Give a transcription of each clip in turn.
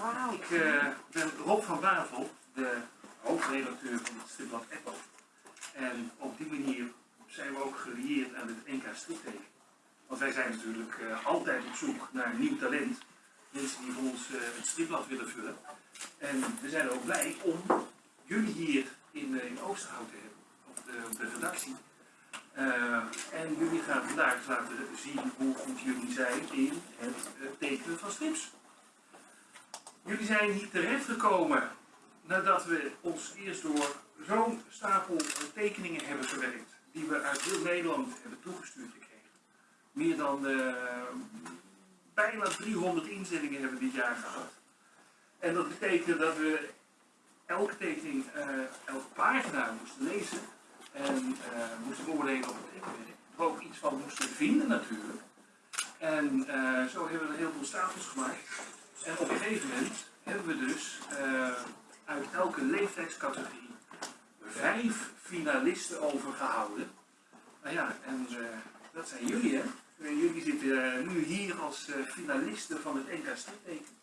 Ik uh, ben Rob van Bavel, de hoofdredacteur van het stripblad Apple. En op die manier zijn we ook gelieerd aan het NK Stripteken. Want wij zijn natuurlijk uh, altijd op zoek naar nieuw talent. Mensen die voor ons uh, het stripblad willen vullen. En we zijn ook blij om jullie hier in, in Oosterhout te hebben, op de, op de redactie. en jullie gaan vandaag laten zien hoe goed jullie zijn in het tekenen van strips. Jullie zijn hier terechtgekomen nadat we ons eerst door zo'n stapel tekeningen hebben verwerkt, die we uit heel Nederland hebben toegestuurd gekregen. Meer dan uh, bijna 300 inzendingen hebben dit jaar gehad. En dat betekent dat we elke tekening, uh, elke pagina moesten lezen en uh, moesten beoordelen op het tekenwerk. Er ook iets van moesten vinden natuurlijk. En zo hebben we een heleboel stapels gemaakt. En op een gegeven moment hebben we dus uh, uit elke leeftijdscategorie vijf finalisten overgehouden. Nou ja, en uh, dat zijn jullie hè. En jullie zitten nu hier als finalisten van het NK Stritteken.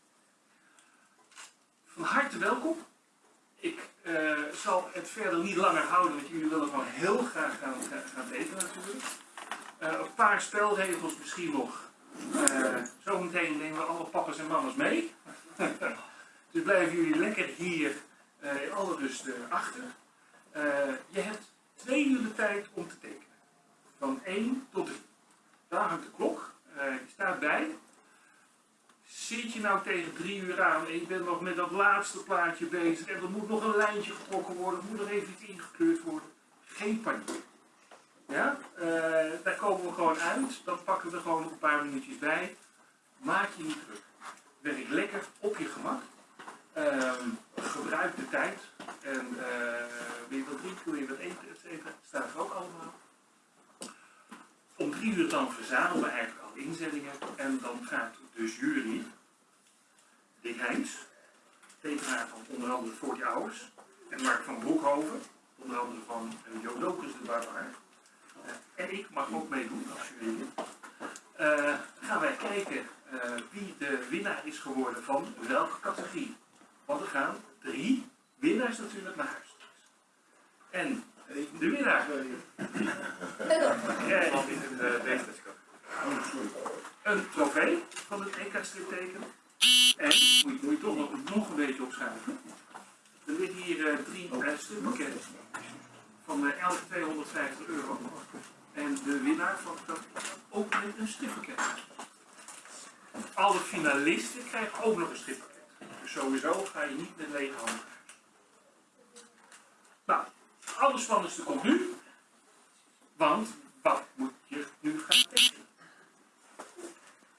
Van harte welkom. Ik zal het verder niet langer houden, want jullie willen gewoon heel graag gaan, gaan tekenen natuurlijk. een paar spelregels misschien nog. Zometeen nemen we alle papa's en mama's mee. dus blijven jullie lekker hier uh, in alle rust uh, achter. Je hebt twee uur de tijd om te tekenen. Van 1 tot 3. Daar hangt de klok. je staat bij. Zit je nou tegen 3 uur aan en je bent nog met dat laatste plaatje bezig en er moet nog een lijntje getrokken worden, er moet nog even iets ingekleurd worden. Geen paniek. Ja? daar komen we gewoon uit. Dan pakken we er gewoon een paar minuutjes bij. Maak je niet druk werk lekker op je gemak. Um, gebruik de tijd. En uh, wil je wat drinken, wil je wat eten, et cetera, staat er ook allemaal. Om drie uur dan verzamelen we eigenlijk al inzendingen. En dan gaat de jury, Dick Heijns, tekenaar van onder andere Voor die Ouders, en Mark van Broekhoven, onder andere van Jo Lokers de Barbaar. En ik mag ook meedoen als jury. Uh, gaan wij kijken uh, wie de winnaar is geworden van welke categorie. Want er gaan drie winnaars natuurlijk naar huis. En de winnaar krijgt een, een trofee van het EK stripteken. En moet je, toch nog, een beetje opschuiven. Er liggen hier uh, drie uh, strippakketten van elk 250 euro. En de winnaar van dat ook met een strippakket alle finalisten krijgen ook nog een strippakket. Dus sowieso ga je niet met lege handen. Nou, alles spannendste komt nu. Want wat moet je nu gaan tekenen?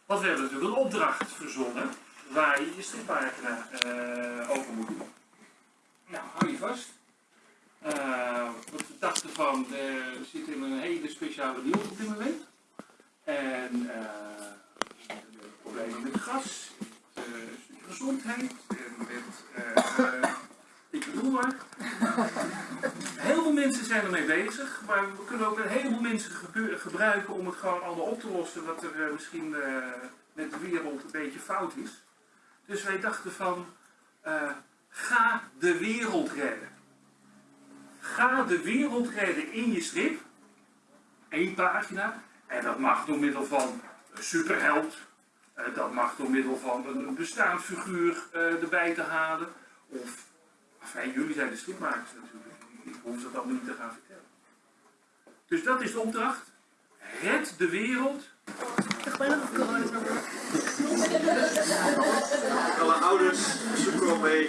Want we hebben natuurlijk een opdracht verzonnen waar je je strippagina uh, over moet doen. Nou, hou je vast. Uh, we dachten van, we zitten in een hele speciale wereld op dit moment. En uh, problemen met gas, uh, gezondheid en met, uh, ik bedoel maar. Heel veel mensen zijn ermee bezig, maar we kunnen ook een heleboel mensen gebruiken om het gewoon allemaal op te lossen wat er misschien met de wereld een beetje fout is. Dus wij dachten van, ga de wereld redden. Ga de wereld redden in je strip. Eén pagina. En dat mag door middel van superheld, uh, dat mag door middel van een, bestaand figuur uh, erbij te halen. Of, jullie zijn de stripmakers natuurlijk. Ik hoef dat niet te gaan vertellen. Dus dat is de opdracht. Red de wereld. Alle ouders zoeken wel mee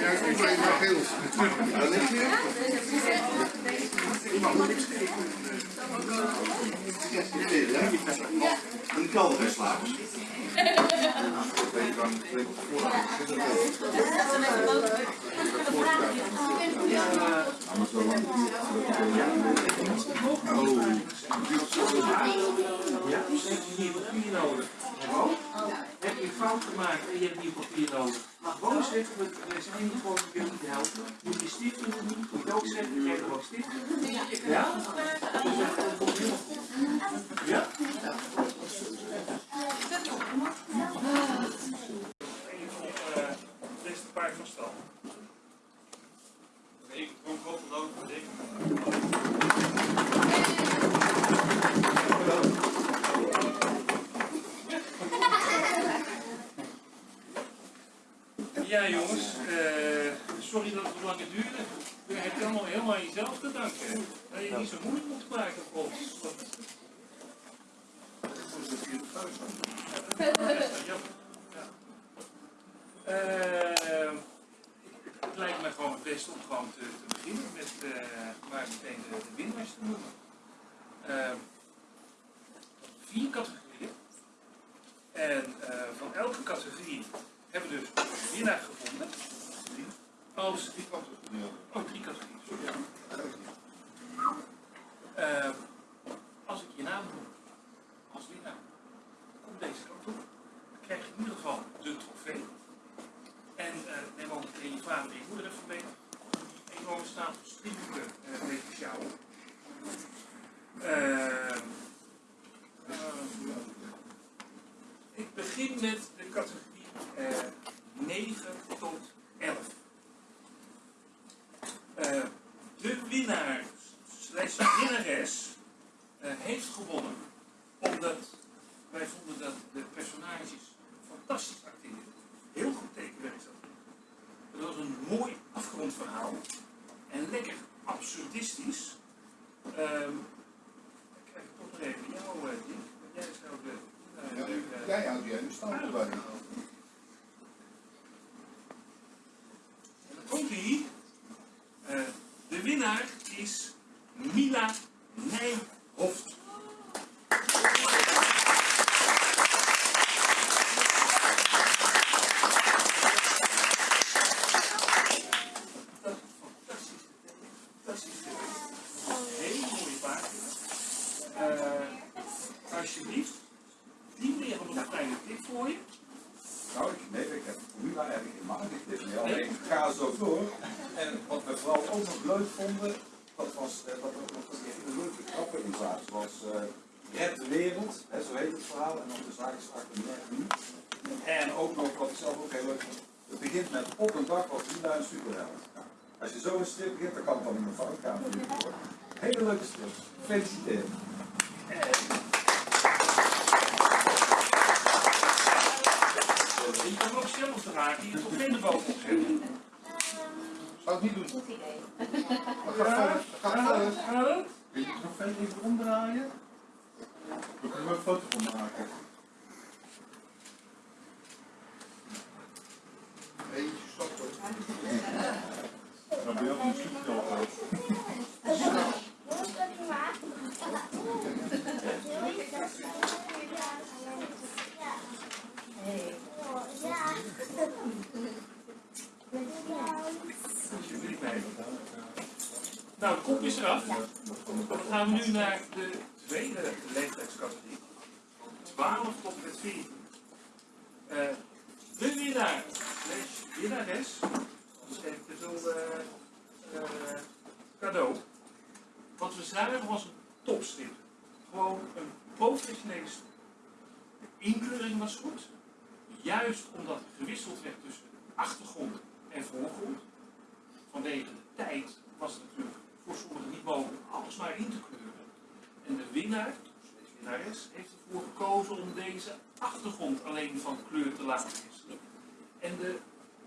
Ja, ik ben maar geel. Dat is niet. Ik. Een kelder is. Oh, ja, hier, nodig? Kalverslapers. maken en je hebt hier papier nodig. Maar gewoon zeggen, we zijn hier gewoon jullie te helpen. Moet je stift in doen, moet je ook zeggen, krijg er ook stift. Ja? Dat. Ja? Een van de beste paard van stal. Ik kom op de loop van ik. Ja jongens, eh, sorry dat het zo lang duurde. U hebt allemaal helemaal aan jezelf te danken. Dat je niet zo moeilijk moet maken voor ons. Eh, Het lijkt me gewoon het beste om gewoon te, te beginnen met eh, maar meteen de, de winnaars te noemen. Vier categorieën. En eh, van elke categorie hebben we dus een winnaar gevonden. Als drie categorieën. Oh, drie categorieën, sorry. Eh, als ik je naam noem als winnaar, kom deze kant op. Dan krijg je in ieder geval de trofee. En eh, neem ook meteen je vader en je moeder even mee. Die enorme stapel stripboeken uh, mee te sjouwen. Eh, eh, ik begin met de categorie eh 9 tot 11. Eh, de winnaar, slash winnares, eh, heeft gewonnen omdat wij vonden dat de personages fantastisch acteerden. Heel goed tekenwerk zat. erin. Het was een mooi en lekker absurdistisch. Ehm ik krijg toch nog even jou, eh, Dick. Want jij zou de. eh, Ja, nu, eh, Jij houdt jij nu stand erbij. En dan komt hij. Eh, de winnaar is Mila Nijhoft. Dat is fantastisch. Fantastisch. Hele mooie pagina. Eh, alsjeblieft. Die meneer had nog een kleine tip voor je. Nou, ik, nee, ik heb de formule eigenlijk helemaal niet dit meer. Alleen ik ga zo door. En wat we vooral ook nog leuk vonden, dat was eh, dat er nog een hele leuke grappen in zaten. Zoals eh Red de Wereld, hè, zo heet het verhaal. En dan de zaak is achter de nu. Nog, wat ik zelf ook heel leuk het begint met op een dag was Lila een superheld. Nou, als je zo een strip begint, dan kan het dan in een fout gaan. natuurlijk, hoor. Hele leuke strip. Gefeliciteerd. Je kan ook zelf dragen, je toch geen bovenop zetten. Zou ik niet doen. Goed idee. Gaat. Dat gaat het? Wil je nog verder even omdraaien? We kunnen er een foto van maken. Eentje stoppen. Dan ben je ook een stukje al Hey. Alsjeblieft mee. Nou, de kop is eraf. Dan gaan we nu naar de tweede leeftijdscategorie. 12 tot met 14. Eh, de winnaar, slash winnares, dus geef ik je zo eh, eh, cadeau. Wat we zagen was een topstrip. Gewoon een professionele strip. De inkleuring was goed. Juist omdat gewisseld werd tussen achtergrond en voorgrond. Vanwege de tijd was het natuurlijk voor sommigen niet mogelijk alles maar in te kleuren. En de winnaar, de winnares, heeft ervoor gekozen om deze achtergrond alleen van kleur te laten wisselen. En de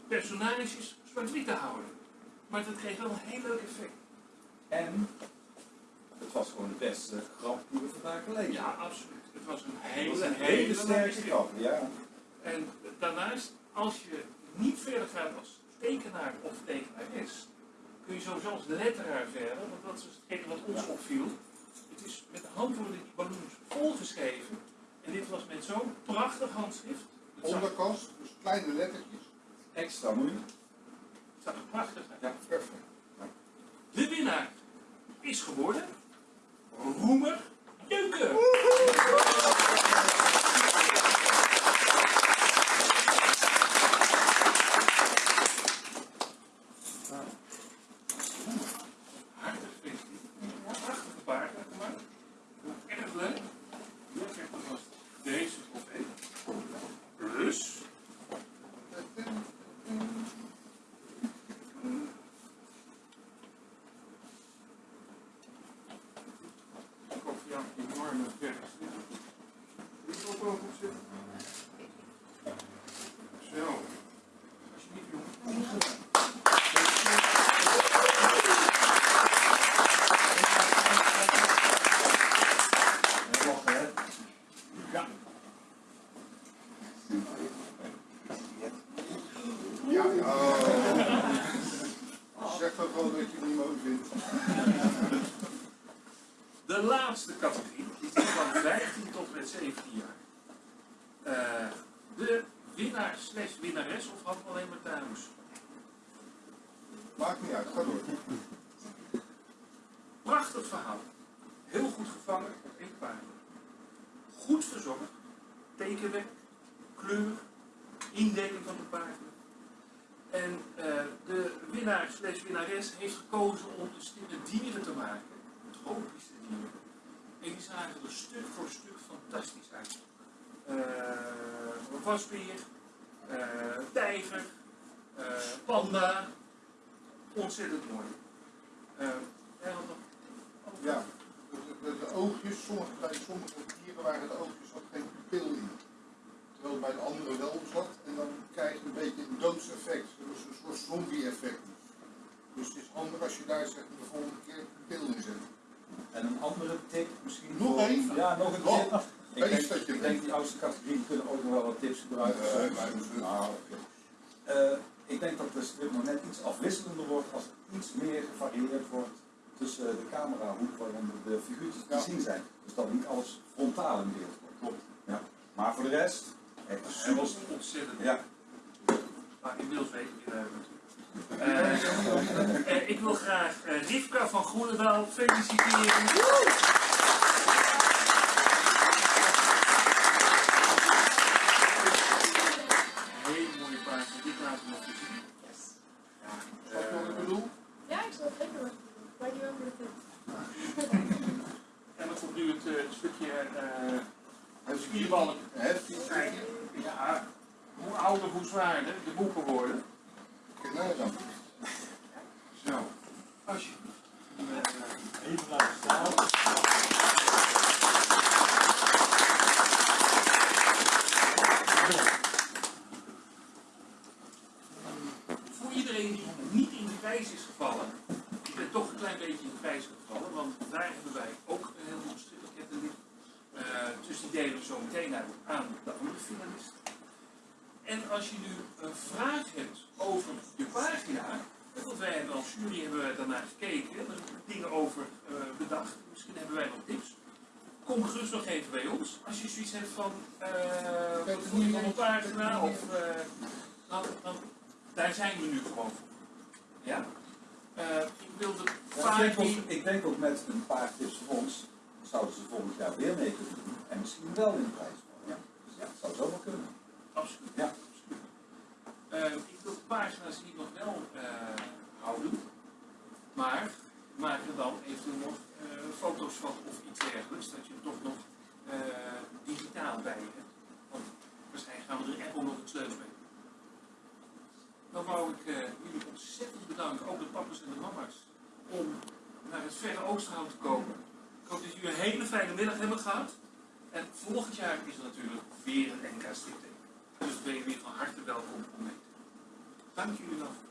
personages zwart-wit te houden. Maar dat kreeg wel een heel leuk effect. En het was gewoon de beste grap die we vandaag gelezen Ja, absoluut. Het was een Het hele, was een hele, hele sterke grap, ja. En daarnaast, als je niet verder gaat als tekenaar of tekenares, kun je sowieso als letteraar verder, want dat is hetgeen wat ons opviel. Het is met de hand worden die balloons volgeschreven. En dit was met zo'n prachtig handschrift. Onderkast, dus kleine lettertjes. Extra moeilijk. het zag er prachtig uit. Ja, perfect. De winnaar is geworden Roemer Jeuken. De laatste categorie is die van 15 tot en met 17 jaar. Eh, de winnaar slash winnares of we alleen maar dames? Maakt niet uit, ga door. Prachtig verhaal. Heel goed gevangen één pagina. Goed verzongen. Tekenwerk, kleur, indeling van de pagina. En eh, de winnaar slash winnares heeft gekozen om de stille dieren te maken. Tropische dieren. En die zagen er stuk voor stuk fantastisch uit. Wasbeer, eh, tijger, eh, panda. Ontzettend mooi. Eh, Ja, de, de, de oogjes, sommige, bij sommige dieren waren de oogjes had geen pupil in. Terwijl het bij de andere wel zat. En dan krijg je een beetje een doodseffect. Dus een soort zombie-effect. Dus het is handig als je daar zeg de volgende keer een pupil in zet. En een andere tip misschien. Nog één? Ja, nog een tip. Ik denk, dat je ik denk die oudste categorie kunnen ook nog wel wat tips gebruiken. Ik denk dat de strip nog net iets afwisselender wordt als er iets meer gevarieerd wordt tussen de camerahoek waaronder de figuurtjes te zien zijn. Dus dat niet alles frontaal in beeld wordt. Klopt. Ja. Maar voor de rest, echt was ontzettend. Ja, Maar inmiddels weten we het natuurlijk. Eh, eh, ik wil graag eh, Rivka van Groenendaal feliciteren. Hoje. Isla Sal. Wij hebben hebben daarnaar gekeken, zijn dingen over eh, bedacht, misschien hebben wij nog tips. Kom gerust nog even bij ons. Als je zoiets hebt van, eh wat is niet op een pagina, of eh, dan, dan, daar zijn we nu gewoon voor. Ja? Eh, ik wilde Ja, ik, vaak denk ook, die... ik denk ook met een paar tips van ons, zouden ze volgend jaar weer mee kunnen doen. En misschien wel in de prijs. Ja. Dus ja, het zou zomaar kunnen. Absoluut. Ja. absoluut. Eh, ik wil de pagina's hier nog wel eh, houden, maar maak er dan eventueel nog eh, foto's van of iets dergelijks, dat je toch nog eh, digitaal bij hebt. Want waarschijnlijk gaan we er echt nog iets leuks mee. Dan wou ik eh, jullie ontzettend bedanken, ook de papa's en de mama's, om naar het Verre Oosterhout te komen. Ik hoop dat jullie een hele fijne middag hebben gehad. En volgend jaar is er natuurlijk weer een NK stripteken. Dus ben je weer van harte welkom om mee te doen. Dank jullie wel.